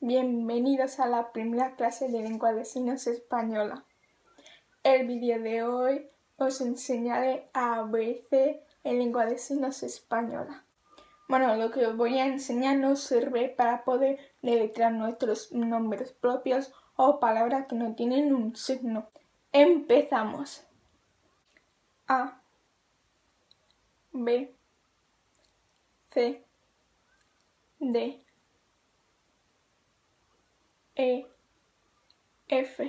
bienvenidos a la primera clase de lengua de signos española. El vídeo de hoy os enseñaré a ABC en lengua de signos española. Bueno, lo que os voy a enseñar nos sirve para poder deletrear nuestros nombres propios o palabras que no tienen un signo. Empezamos. A B C D E F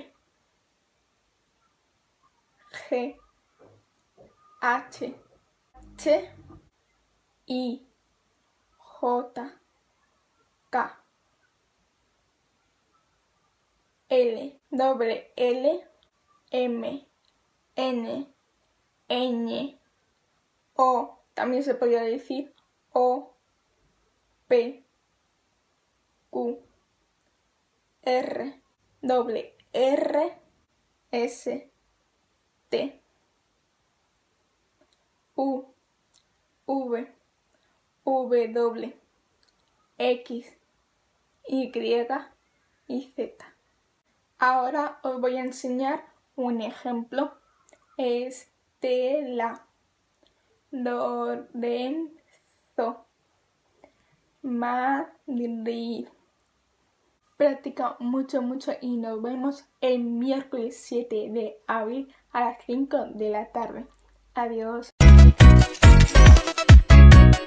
G H T I J K L W L M N Ñ O también se podría decir O P Q R, doble R, S, T, U, V, W, X, Y y Z. Ahora os voy a enseñar un ejemplo. Estela, Lorenzo, Madrid. Practica mucho, mucho y nos vemos el miércoles 7 de abril a las 5 de la tarde. Adiós.